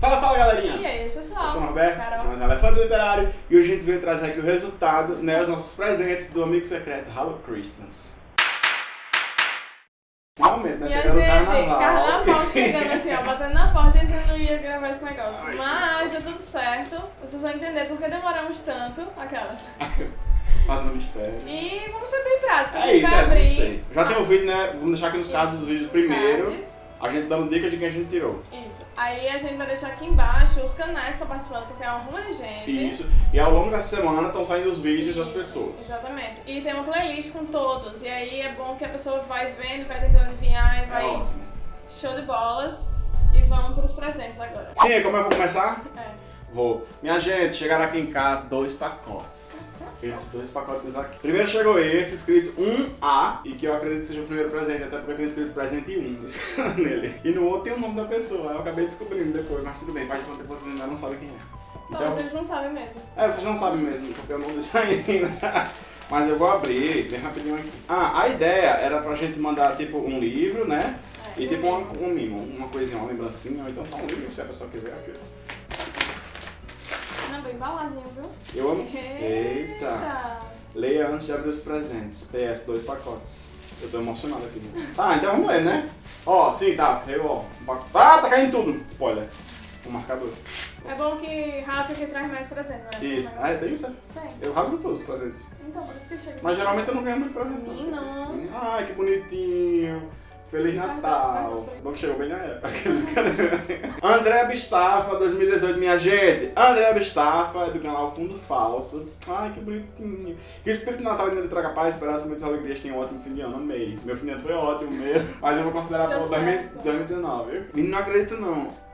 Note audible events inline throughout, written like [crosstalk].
Fala, fala galerinha! E aí, pessoal? Eu sou o Norberto, Carol. sou mais um Elefante Literário e hoje a gente veio trazer aqui o resultado, né, os nossos presentes do amigo secreto Hello Christmas. Finalmente, né, chegando o gente, carnaval. carnaval chegando assim, ó, batendo na porta e a gente não ia gravar esse negócio. Ai, Mas deu tudo certo. Vocês vão entender porque demoramos tanto, aquelas. [laughs] Fazendo mistério. E vamos ser bem práticos. É isso, é, abrir não sei. Já tem um vídeo, né, vamos deixar aqui nos casos dos vídeos os primeiro, cards. A gente dando dicas de quem a gente tirou. Isso. Aí a gente vai deixar aqui embaixo os canais que estão participando, porque é uma ruma de gente. Isso, e ao longo dessa semana estão saindo os vídeos das Isso, pessoas. Exatamente. E tem uma playlist com todos. E aí é bom que a pessoa vai vendo, vai tentando adivinhar e É vai. ótimo. Show de bolas. E vamos pros presentes agora. Sim, como eu vou começar? É. Vou. Minha gente, chegaram aqui em casa dois pacotes. Esses dois pacotes aqui. Primeiro chegou esse, escrito 1A, e que eu acredito que seja o primeiro presente, até porque tem escrito presente 1 [laughs] nele. E no outro tem o nome da pessoa, eu acabei descobrindo depois, mas tudo bem, faz de conta que vocês ainda não sabem quem é. Então Então, vocês não sabem mesmo. é, vocês não sabem mesmo, porque eu não disse ainda. [laughs] Mas eu vou abrir bem rapidinho aqui. Ah, a ideia era pra gente mandar tipo um livro, né? É. E tipo um, um mimo, uma coisinha, uma lembrancinha, ou então só um livro, se a pessoa quiser. aqueles. Não, embaladinho, viu? Eu amo. [laughs] Eita! Leia antes de abrir os presentes. PS, dois pacotes. Eu tô emocionado aqui. Né? Tá, então vamos ler, né? Ó, sim, tá. Eu, ó. Ah, tá caindo tudo. Spoiler. O marcador. É bom que rasga que traz mais presente, não é? Isso. Ah, é, tem isso? é? Tem. Eu rasgo todos os presentes. Então, por isso que chega. Mas geralmente eu não ganho muito presente. não. Menino. Ai, que bonitinho. Feliz Natal. Bom que chegou bem na época. [laughs] André Bistafa, 2018, minha gente. André Bistafa, é do canal Fundo Falso. Ai, que bonitinho. Que o Espírito Natal ainda lhe traga paz, esperança muitas alegrias. Tenha um ótimo fim de ano. Amei. Meu fim de ano foi ótimo mesmo. Mas eu vou considerar certo. 2019, viu? Menino, não acredito não.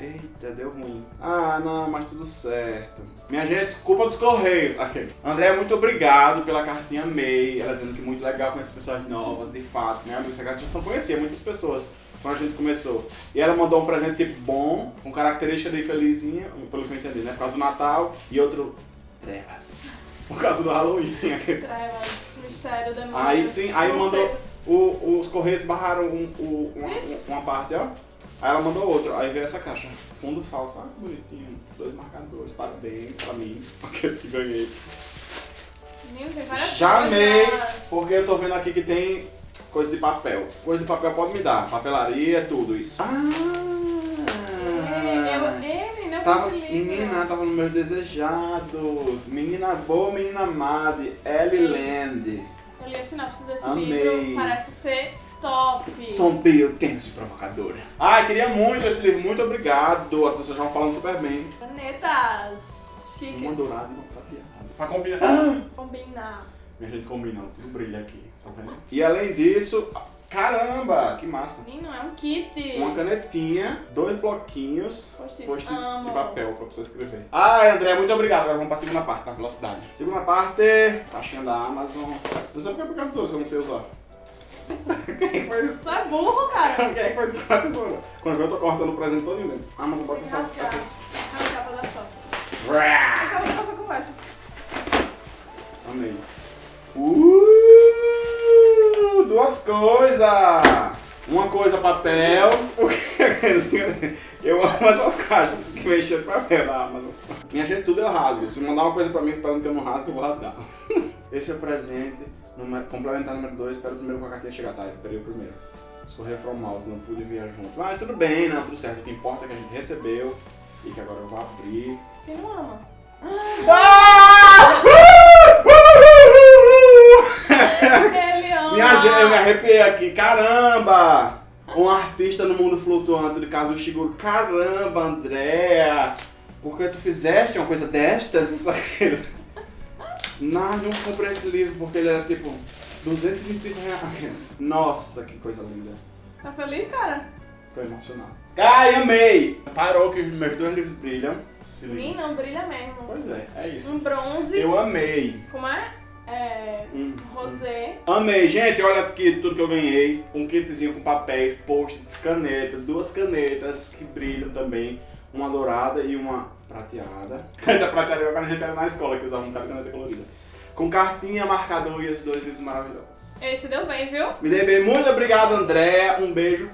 Eita, deu ruim. Ah, não, mas tudo certo. Minha gente, desculpa dos Correios. Aqui. André, muito obrigado pela cartinha May. Ela dizendo que muito legal conhecer pessoas novas, de fato, né? Essa cartinha não conhecia muitas pessoas quando a gente começou. E ela mandou um presente tipo bom, com característica de felizinha, pelo que eu entendi, né? Por causa do Natal. E outro, trevas. [laughs] Por causa do Halloween. Trevas, mistério, demônio. Aí sim, aí mandou. O- os Correios barraram um- o- uma, uma parte, ó. Aí ela mandou outro, aí veio essa caixa. Fundo falso, ah, que bonitinho. Dois marcadores, parabéns pra mim, [laughs] aquele que ganhei. Tem várias Já amei, porque eu tô vendo aqui que tem coisa de papel. Coisa de papel pode me dar, papelaria, tudo isso. É, eu, Ah! é, eu Tava, menina, tava nos meus desejados. Menina boa, menina amada, Ellie Land. Eu li a sinopse desse Amei. livro, parece ser top. Sombrio, tenso e provocadora. Ah, queria muito esse livro, muito obrigado. As pessoas já vão falando super bem. Canetas chiques. Uma dourada e uma prateada. Pra combinar. Ah! Combinar. Minha gente combinando, tudo brilha aqui, tá vendo? E além disso, caramba, que massa. Menino, é um kit. Uma canetinha, dois bloquinhos, Post-its. Amo. de papel pra você escrever. Ai, André, muito obrigado. Agora vamos pra segunda parte, na velocidade. Segunda parte, caixinha da Amazon. Não sei porque é por causa dos outros, eu não sei usar. Quem foi isso? Tu é burro, cara. Quem é que foi isso com a tesoura? Quando eu tô cortando o presente todo dentro. Amazon bota essas... Rasgar. essas... Arrancar pra dar sorte. Com a nossa conversa. Amei. Uh, duas coisas! Uma coisa papel. [laughs] Eu amo essas caixas que mexem de papel da Amazon. Minha gente, tudo eu rasgo. Se mandar uma coisa pra mim esperando que eu não rasgue, eu vou rasgar. Esse é o presente. Número, complementar número 2, espero o primeiro com a cartinha chegar, tá? Esperei o primeiro. Escorrer from mouse, não pude vir junto. Mas tudo bem, não, tudo certo. O que importa é que a gente recebeu e que agora eu vou abrir. Não ama? Ah! [laughs] Minha gente, eu me arrepiei aqui, caramba! Um artista no mundo flutuante de caso Shiguro. Caramba, Andréa! Por que tu fizeste uma coisa destas? [laughs] Não, não comprei esse livro porque ele era tipo 225 reais. [laughs] Nossa, que coisa linda. Tá feliz, cara? Tô emocionado. Ai, amei! Parou que os meus dois livros brilham. Livro. Menino, não brilha mesmo. Pois é, é isso. Um bronze. Eu amei. Como é? É. Hum. Rosé. Amei, gente, olha aqui tudo que eu ganhei. Um kitzinho com papéis, post-its, canetas, duas canetas que brilham também. Uma dourada e uma prateada. [laughs] Caneta prateada quando a gente era na escola, que usava um cara de caneta colorida. Com cartinha, marcador e esses dois livros maravilhosos. Esse deu bem, viu? Me dei bem, muito obrigado, André. Um beijo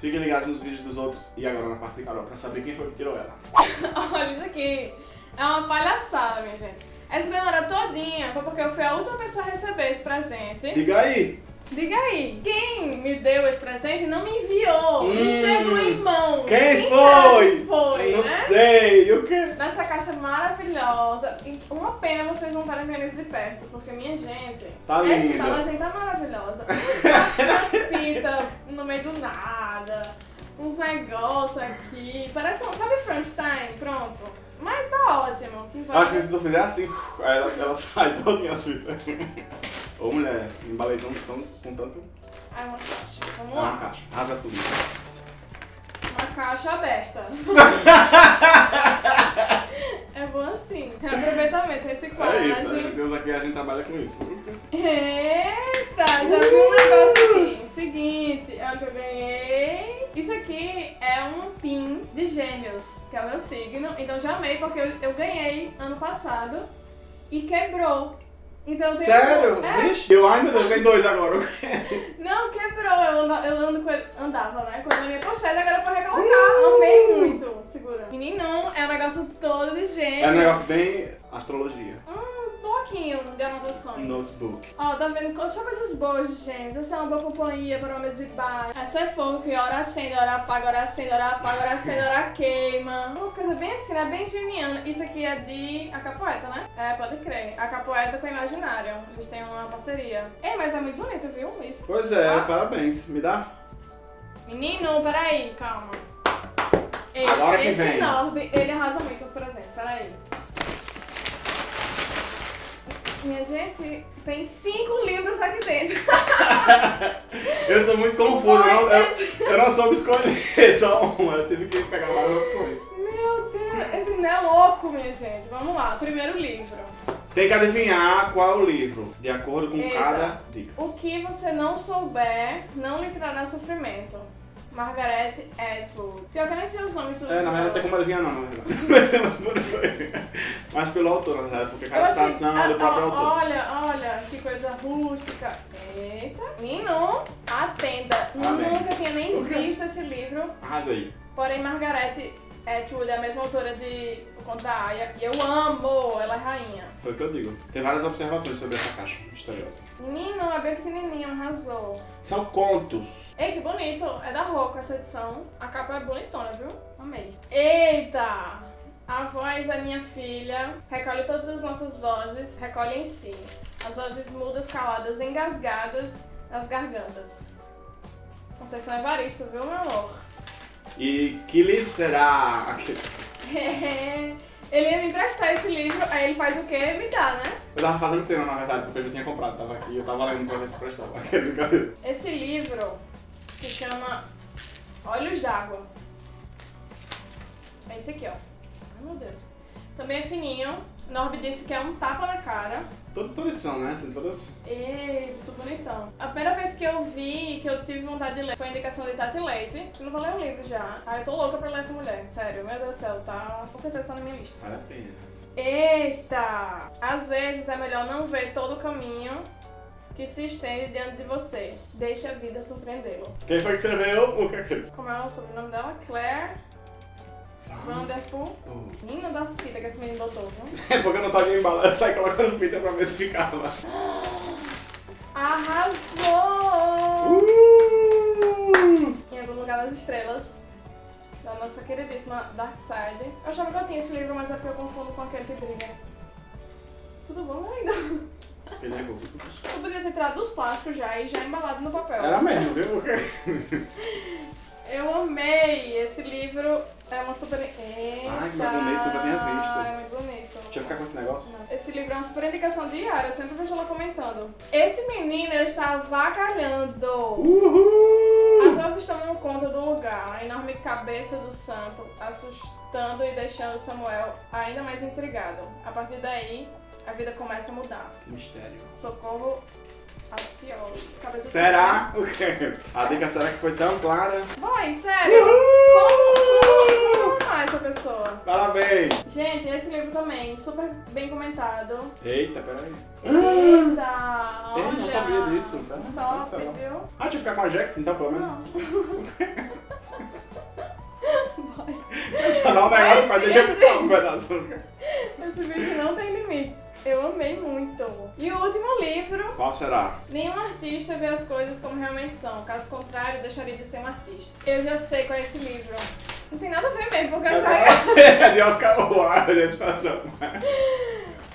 Fiquem ligados nos vídeos dos outros e agora na parte de Carol pra saber quem foi que tirou ela. [laughs] Olha isso aqui. É uma palhaçada, minha gente. Essa demora todinha foi porque eu fui a última pessoa a receber esse presente. Diga aí! Diga aí, quem me deu esse presente não me enviou, Hum, me entregou em mãos. Quem será foi? foi, Não né? sei, o quê? Nessa caixa maravilhosa. Uma pena vocês não estarem vendo isso de perto, porque minha gente, Tá essa linda. embalagem tá maravilhosa. Umas fitas [laughs] no meio do nada, uns negócios aqui. Parece um. Sabe Frankenstein? Pronto. Mas tá ótimo. Acho que se tu fizer assim, ela, ela [laughs] sai todinha as fitas. Ô mulher, embalei tão, tão, com tanto. Ah, uma caixa. Vamos É uma lá. caixa. Rasa tudo. Uma caixa aberta. [laughs] é bom assim. Reaproveitamento, reciclagem. É isso, meu Deus, aqui a gente trabalha com isso. Eita, já vi um negócio aqui. Seguinte, é o que eu ganhei. Isso aqui é um pin de gêmeos, que é o meu signo. Então já amei porque eu, eu ganhei ano passado e quebrou. Então eu tenho. Sério? É, Vixe, eu, ai meu Deus, tem dois agora. não, quebrou. Eu, ando, eu ando com ele, andava, né? Com ele na minha pochete, agora foi recolocar. Amei muito. Segura. Menino, é um negócio todo de gêmeos. É um negócio bem astrologia. Um bloquinho de anotações. Notebook. Ó, tá vendo? Só coisas boas, gente. Essa é uma boa companhia para mesa de bar. Essa é fogo que hora acende, hora apaga, hora acende, hora apaga, hora acende, hora queima. Umas coisas bem assim, né? Bem geniana. Isso aqui é de a Capoeta, né? É, pode crer. A Capoeta com a Imaginário. Eles têm uma parceria. É, mas é muito bonito, viu? Isso. Pois é, Ah. parabéns. Me dá? Menino, peraí, calma. Ei, Agora que esse vem. Norby, ele arrasa muito os presentes. Peraí. Minha gente, tem cinco livros aqui dentro. [laughs] Eu sou muito confuso, eu não, eu, eu não soube escolher [laughs] só uma, eu tive que pegar várias opções. Meu Deus, esse não é louco, minha gente. Vamos lá, primeiro livro. Tem que adivinhar qual o livro, de acordo com Eita. cada dica. O que você não souber não lhe trará sofrimento. Margaret Atwood. Pior que eu nem sei os nomes do É, na verdade não tem como adivinhar não, na verdade. [laughs] Mas pelo autor, na verdade, porque cada citação é do ah, próprio ó, autor. Olha, olha, que coisa rústica. Eita. Menino, atenda. Parabéns. Nunca tinha nem visto esse livro. Arrasa aí. Porém, Margaret É a mesma autora de O Conto da Aya. E eu amo, ela é rainha. Foi o que eu digo. Tem várias observações sobre essa caixa misteriosa. Menino, é bem pequenininho, arrasou. São contos. Ei, que bonito. É da Roca essa edição. A capa é bonitona, viu? Amei. Eita! A voz é minha filha. Recolhe todas as nossas vozes. Recolhe em si. As vozes mudas, caladas, engasgadas nas gargantas. Conceição Evaristo, viu, meu amor? E que livro será aquele? [laughs] ele ia me emprestar esse livro, aí ele faz o quê? Me dá, né? Eu tava fazendo cena, na verdade, porque eu já tinha comprado, tava aqui, eu tava lendo pra ver se prestava. [laughs] Esse livro se chama Olhos d'Água. É esse aqui, ó. Ai, meu Deus. Também é fininho. Norby disse que é um tapa na cara. Todas todas são, né? Assim, todas. E isso bonitão. A primeira vez que eu vi, que eu tive vontade de ler, foi a indicação de Tati Leite. Eu não vou ler o livro já. Ah, eu tô louca pra ler essa mulher. Sério, meu Deus do céu, tá. Com certeza tá na minha lista. Vale a pena. Eita! Às vezes é melhor não ver todo o caminho que se estende diante de você. Deixe a vida surpreendê-lo. Quem foi que escreveu o que é que é isso? Como é o sobrenome dela? Claire Vanderpool. Oh. Menina das fitas que esse menino botou, viu? [laughs] É porque eu não sabia embalar, eu saí colocando fita pra ver se ficava. Arrasou! Uh! Em algum lugar das estrelas. Da nossa queridíssima Dark Side. Eu achava que eu tinha esse livro, mas é porque eu confundo com aquele que brilha. Tudo bom, lindo? Fiquei nervoso. Eu podia ter tirado dos plásticos já e já embalado no papel. Era mesmo, viu? [laughs] Eu amei! Esse livro é uma super. Eita! Ai, que mais bonito, nunca tinha visto. É muito bonito. Deixa eu ficar com esse negócio. Não. Esse livro é uma super indicação diária, eu sempre vejo ela comentando. Esse menino, ele está avacalhando. Uhul! As vozes tomam conta do lugar, a enorme cabeça do santo, assustando e deixando Samuel ainda mais intrigado. A partir daí, a vida começa a mudar. Que mistério. Socorro do Será? O quê? [laughs] A dica será que foi tão clara? Boy, sério? Como, essa pessoa? Parabéns! Gente, esse livro também, super bem comentado. Eita, peraí. Eita, Eu olha. não sabia disso. Pera, Top, só. viu? Ah, deixa eu ficar com a Jack então, pelo menos. Só dá um negócio, Esse- deixa eu esse- um pedaço. Esse vídeo não tem limites. Eu amei muito. E o último livro, Qual será? nenhum artista vê as coisas como realmente são. Caso contrário, deixaria de ser um artista. Eu já sei qual é esse livro. Não tem nada a ver mesmo, porque eu já... É de Oscar Wilde, a educação.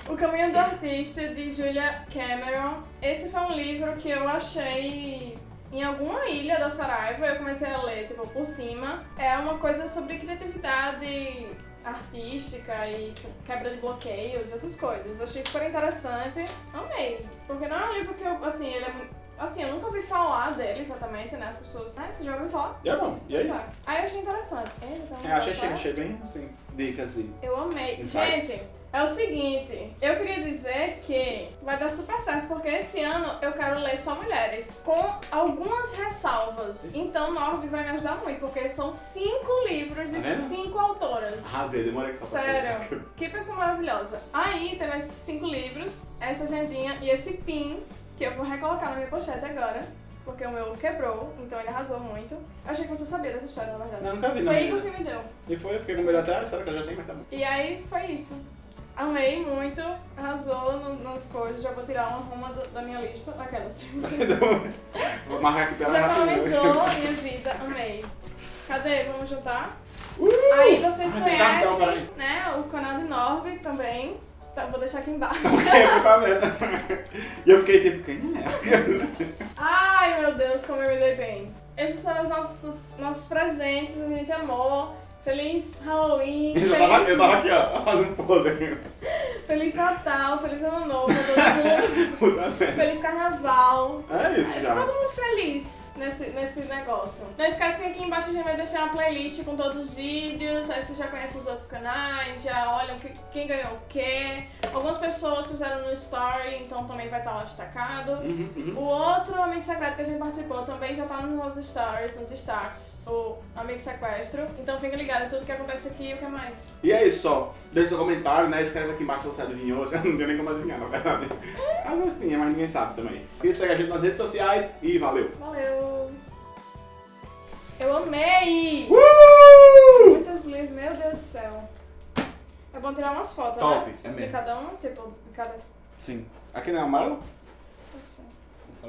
O Caminho do Artista, de Julia Cameron. Esse foi um livro que eu achei em alguma ilha da Saraiva. Eu comecei a ler, tipo, por cima. É uma coisa sobre criatividade artística e quebra de bloqueios, essas coisas. Eu achei super interessante. Amei. Porque não é um livro que eu, assim, ele é. Assim, eu nunca ouvi falar dele exatamente, né? As pessoas... Ah, você já ouviu falar? É bom. E aí? Exato. Aí eu achei interessante. Ele tá É, achei, achei, bem, assim, dicas assim. Eu amei. Insights. Gente, é o seguinte, eu queria dizer que vai dar super certo, porque esse ano eu quero ler só mulheres, com algumas ressalvas. Então Norby vai me ajudar muito, porque são cinco livros de Tá vendo? cinco autoras. Arrasei, demorei que só. Sério, que pessoa maravilhosa. Aí teve esses cinco livros, essa agendinha e esse pin, que eu vou recolocar na minha pochete agora. Porque o meu quebrou, então ele arrasou muito. Eu achei que você sabia dessa história, na verdade. Não, nunca vi, não. Foi Igor que me deu. E foi, eu fiquei com medo até, será que ela já tem, mas tá bom. E aí foi isso. Amei muito, arrasou no- nas coisas, já vou tirar uma ruma do- da minha lista, daquelas. Então, [laughs] vou marcar aqui pra ela já a minha vida, amei. Cadê? Vamos juntar? Uh! Aí vocês Ai, cartão, conhecem, né, o canal de Norby também. Tá, vou deixar aqui embaixo. [laughs] Eu tá vendo. E eu fiquei tipo, quem é? Ai meu Deus, como eu me dei bem. Esses foram os nossos, nossos presentes, a gente amou. Feliz Halloween, Eu já tava, eu feliz, tava aqui, ó, fazendo pose aqui. feliz Natal, feliz Ano Novo pra todo mundo. [laughs] Puta merda. Feliz Carnaval. É isso já. Todo mundo feliz nesse, nesse negócio. Não esquece que aqui embaixo a gente vai deixar uma playlist com todos os vídeos, aí você já conhece os outros canais, já olham que- quem ganhou o quê. Algumas pessoas fizeram no story, então também vai estar lá destacado. Uhum, uhum. O outro amigo secreto que a gente participou também já tá nos nossos stories, nos destaques, o amigo sequestro. Então fica ligado em tudo que acontece aqui e o que mais. E é isso só. Deixa seu comentário, né? Escreve aqui embaixo se você adivinhou. [laughs] Você não tem nem como adivinhar, na verdade. Às vezes tinha, mas ninguém sabe também. E segue a gente nas redes sociais e valeu! Valeu! Eu amei! Uh! Muitos livros, meu Deus do céu. É bom tirar umas fotos, Top, né? é de mesmo. cada um, tipo, de cada. Sim. Aqui não é amarelo?